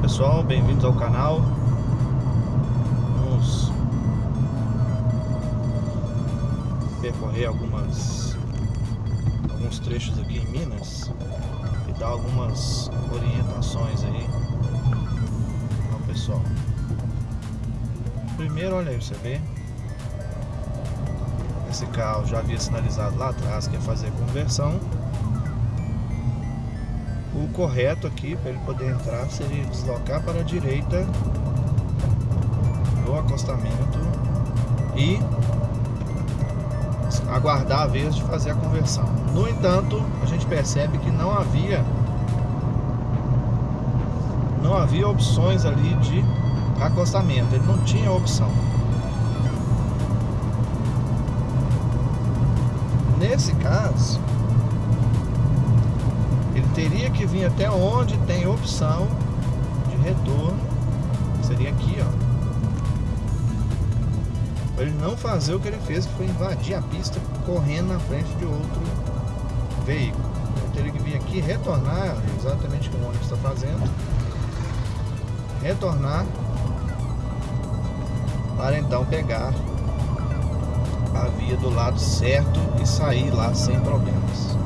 pessoal, bem-vindos ao canal. Vamos percorrer algumas alguns trechos aqui em Minas e dar algumas orientações aí ao pessoal. Primeiro, olha aí, você vê. Esse carro já havia sinalizado lá atrás que ia fazer conversão o correto aqui para ele poder entrar seria deslocar para a direita no acostamento e aguardar a vez de fazer a conversão. No entanto, a gente percebe que não havia não havia opções ali de acostamento, ele não tinha opção. Nesse caso, teria que vir até onde tem opção de retorno. Seria aqui, ó. Ele não fazer o que ele fez, que foi invadir a pista correndo na frente de outro veículo. Ele teria que vir aqui retornar, exatamente como o ônibus está fazendo. Retornar para então pegar a via do lado certo e sair lá sem problemas.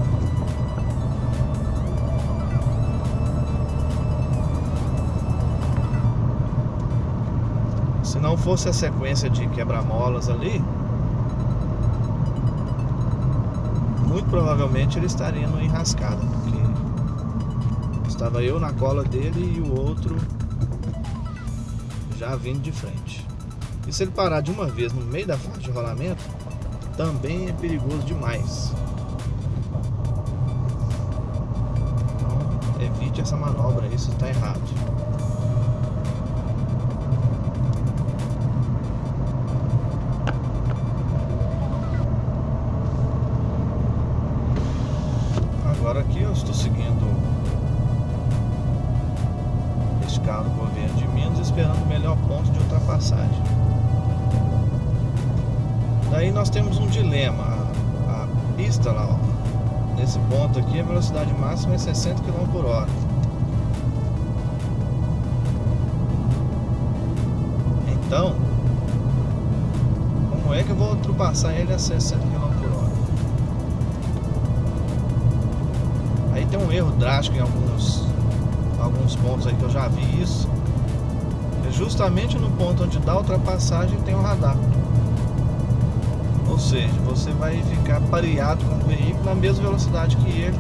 Não fosse a sequência de quebra-molas ali, muito provavelmente ele estaria no enrascado, porque estava eu na cola dele e o outro já vindo de frente. E se ele parar de uma vez no meio da faixa de rolamento, também é perigoso demais. Então, evite essa manobra, isso está errado. Pista lá, ó, nesse ponto aqui, a velocidade máxima é 60 km por hora. Então, como é que eu vou ultrapassar ele a 60 km tem um erro drástico em alguns, alguns pontos aí que eu já vi isso. É justamente no ponto onde dá ultrapassagem tem um radar. Ou seja, você vai ficar pareado com o veículo na mesma velocidade que ele,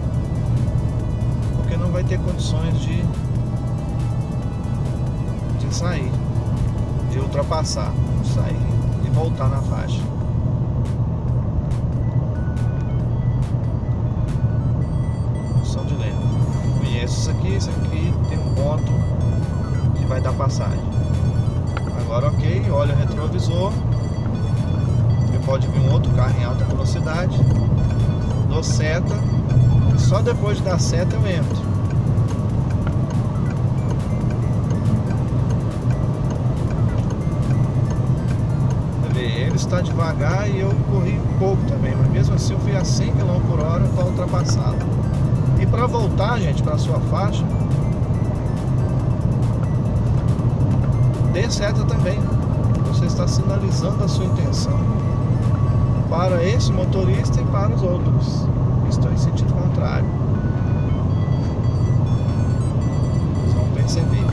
porque não vai ter condições de, de sair, de ultrapassar, sair e voltar na faixa. isso aqui, isso aqui tem um ponto que vai dar passagem. Agora ok, olha o retrovisor. Pode vir um outro carro em alta velocidade. Dou seta. Só depois de dar seta eu entro. Ele está devagar e eu corri um pouco também, mas mesmo assim eu fui a 100 km por hora para ultrapassá-lo. E para voltar, gente, para sua faixa, dê seta também. Você está sinalizando a sua intenção para esse motorista e para os outros estão em sentido contrário. Vocês vão perceber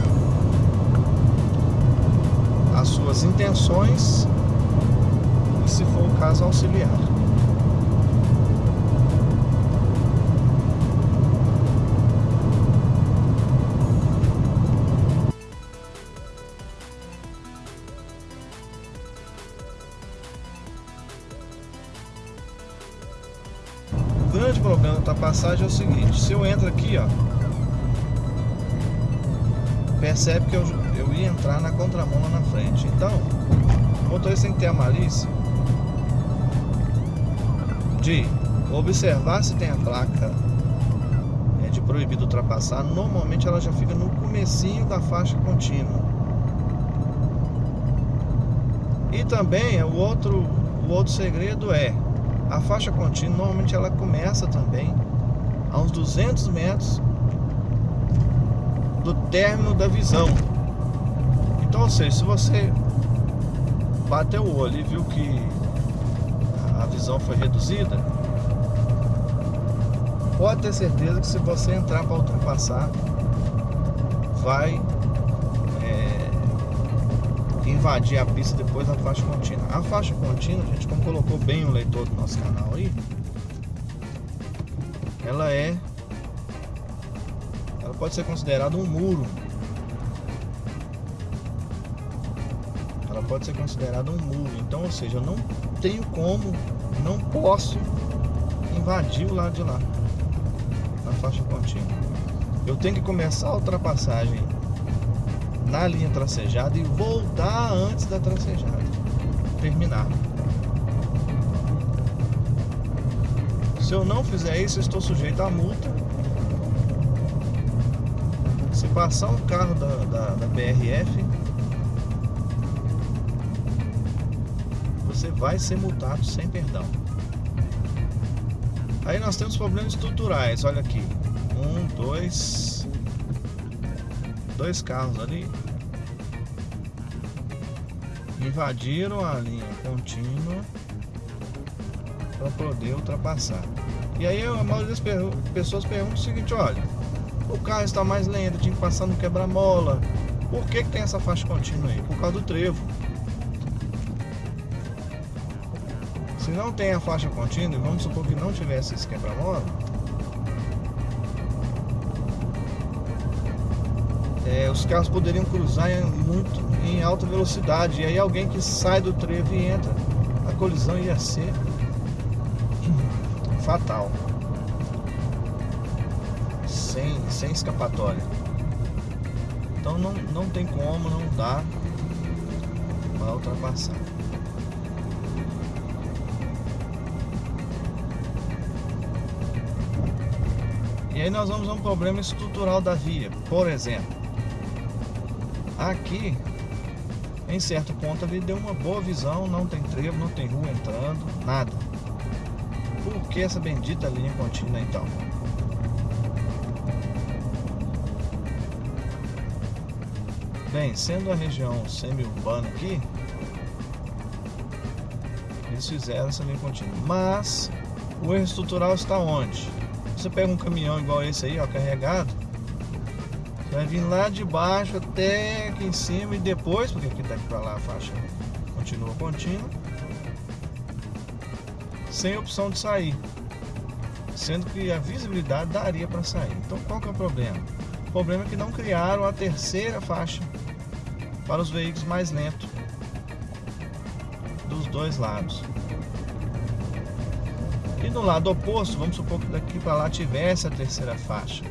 as suas intenções e, se for o caso, auxiliar. Grande problema da ultrapassagem é o seguinte, se eu entro aqui, ó, percebe que eu, eu ia entrar na contramão lá na frente. Então, o motorista tem que ter a malícia de observar se tem a placa é, de proibido ultrapassar. Normalmente ela já fica no comecinho da faixa contínua. E também o outro, o outro segredo é a faixa contínua normalmente ela começa também a uns 200 metros do término da visão. Então, ou seja, se você bateu o olho e viu que a visão foi reduzida, pode ter certeza que se você entrar para ultrapassar, vai invadir a pista depois da faixa contínua. A faixa contínua, gente, como colocou bem o leitor do nosso canal aí, ela é ela pode ser considerada um muro. Ela pode ser considerada um muro. Então ou seja eu não tenho como não posso invadir o lado de lá na faixa contínua. Eu tenho que começar a ultrapassagem na linha tracejada e voltar antes da tracejada terminar Se eu não fizer isso, eu estou sujeito à multa. Se passar um carro da, da, da você vai ser multado sem perdão. Aí nós temos problemas estruturais, olha aqui. Um, dois. Dois carros ali. Invadiram a linha contínua para poder ultrapassar. E aí a maioria das pessoas pergunta o seguinte, olha, o carro está mais lento, tinha que passar no quebra-mola. Por que, que tem essa faixa contínua aí? Por causa do trevo. Se não tem a faixa contínua, e vamos supor que não tivesse esse quebra-mola, é, os carros poderiam cruzar em, muito em alta velocidade. E aí alguém que sai do trevo e entra, a colisão ia ser fatal. Sem, sem escapatória. Então não, não tem como, não dá para ultrapassar. E aí nós vamos a um problema estrutural da via. Por exemplo, aqui em certo ponto ali deu uma boa visão, não tem trevo, não tem rua entrando, nada. Por que essa bendita linha contínua então? Bem, sendo a região semi-urbana aqui, eles fizeram essa linha contínua. Mas o erro estrutural está onde? Você pega um caminhão igual esse aí, ó, carregado, vai vir lá de baixo até aqui em cima e depois, porque aqui daqui para lá a faixa continua contínua, sem opção de sair, sendo que a visibilidade daria para sair. Então qual que é o problema? O problema é que não criaram a terceira faixa para os veículos mais lentos dos dois lados. E no lado oposto, vamos supor que daqui para lá tivesse a terceira faixa.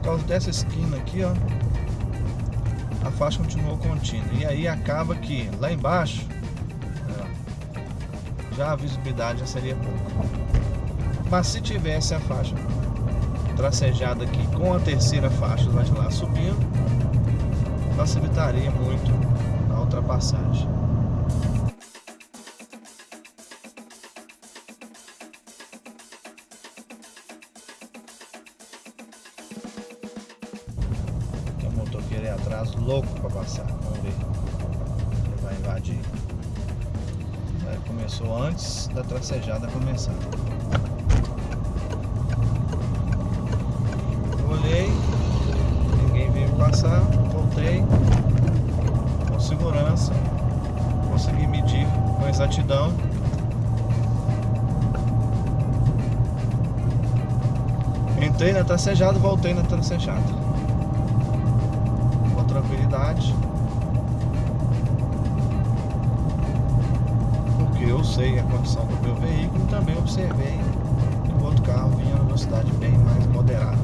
Por causa dessa esquina aqui, ó, a faixa continuou contínua. E aí acaba que lá embaixo já a visibilidade já seria pouco. Mas se tivesse a faixa tracejada aqui com a terceira faixa lá de lá subindo, facilitaria muito a ultrapassagem. Motoqueiro é atrás louco para passar. Vamos ver. Ele vai invadir. começou antes da tracejada começar. Olhei, ninguém veio passar, voltei com segurança, consegui medir com exatidão. Entrei na tracejada voltei na tracejada tranquilidade. Porque eu sei a condição do meu veículo e também observei que o outro carro vinha numa velocidade bem mais moderada.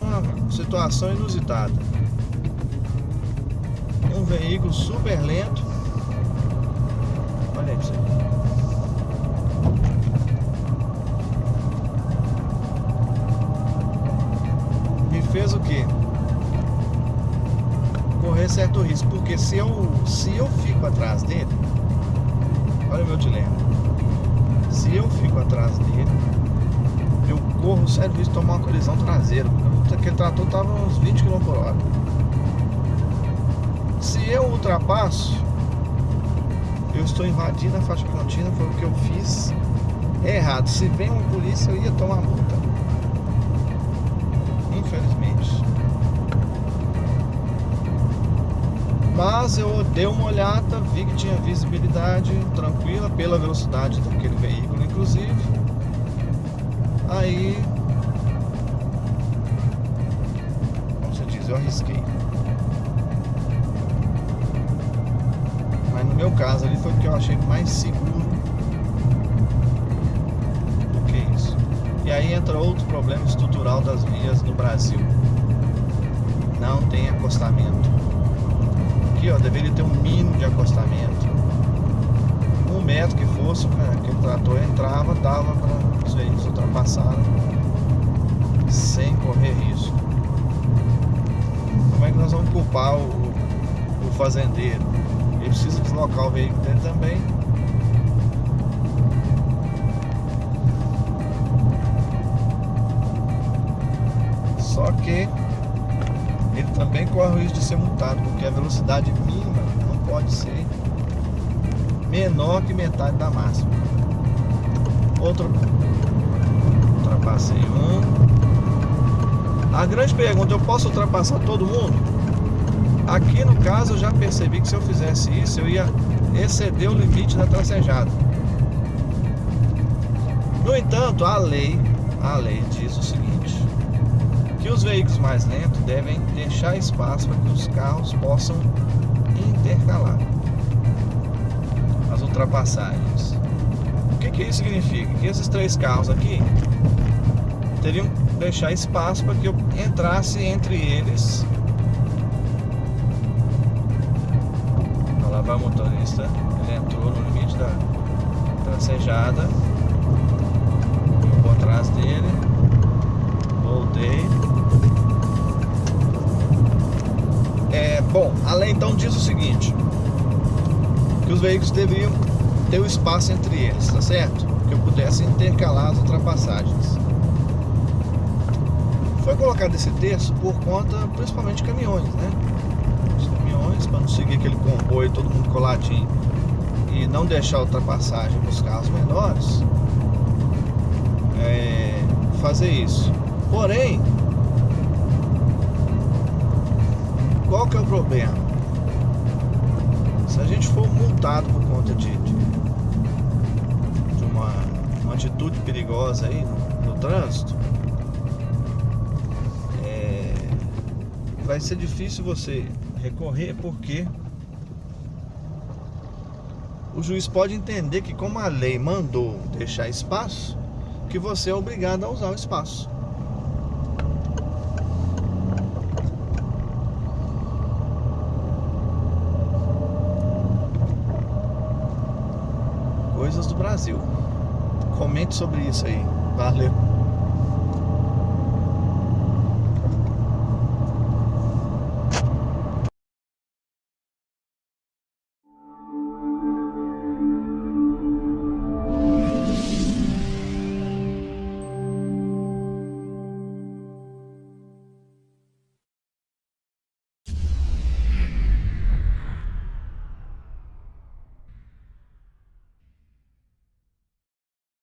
Uma situação inusitada. Um veículo super lento. Olha aí fez o quê? Correr certo risco, porque se eu, se eu fico atrás dele, olha o meu dilema. Se eu fico atrás dele, eu corro sério risco de tomar uma colisão traseira. Aquele trator tava uns 20 km por hora. Se eu ultrapasso, eu estou invadindo a faixa contínua, foi o que eu fiz errado. Se vem uma polícia, eu ia tomar multa. Mas eu dei uma olhada, vi que tinha visibilidade tranquila pela velocidade daquele veículo, inclusive. Aí, como você diz, eu arrisquei. Mas no meu caso ali foi o que eu achei mais seguro do que isso. E aí entra outro problema estrutural das vias no Brasil. Não tem acostamento aqui, ó, deveria ter um mínimo de acostamento. Um metro que fosse, né, que o trator entrava, dava para os veículos ultrapassarem sem correr risco. Como é que nós vamos culpar o, o fazendeiro? Ele precisa deslocar o veículo dele também. Só que também corre o risco de ser multado, porque a velocidade mínima não pode ser menor que metade da máxima. Outro ultrapassei um. A grande pergunta, eu posso ultrapassar todo mundo? Aqui no caso eu já percebi que se eu fizesse isso eu ia exceder o limite da tracejada. No entanto, a lei, a lei diz o seguinte: que os veículos mais lentos devem deixar espaço para que os carros possam intercalar as ultrapassagens. O que, que isso significa? Que esses três carros aqui teriam que deixar espaço para que eu entrasse entre eles. Olha lá vai o motorista, ele entrou no limite da tracejada. Eu vou atrás dele, voltei. É, bom, a lei então diz o seguinte: que os veículos deveriam ter o espaço entre eles, tá certo? Que eu pudesse intercalar as ultrapassagens. Foi colocado esse texto por conta, principalmente de caminhões, né? Os caminhões, para não seguir aquele comboio todo mundo coladinho e não deixar ultrapassagem para os carros menores, é, fazer isso. Porém, qual que é o problema? Se a gente for multado por conta de, de, de uma, uma, atitude perigosa aí no, no trânsito, é, vai ser difícil você recorrer porque o juiz pode entender que como a lei mandou deixar espaço, que você é obrigado a usar o espaço. Coisas do Brasil. Comente sobre isso aí. Valeu.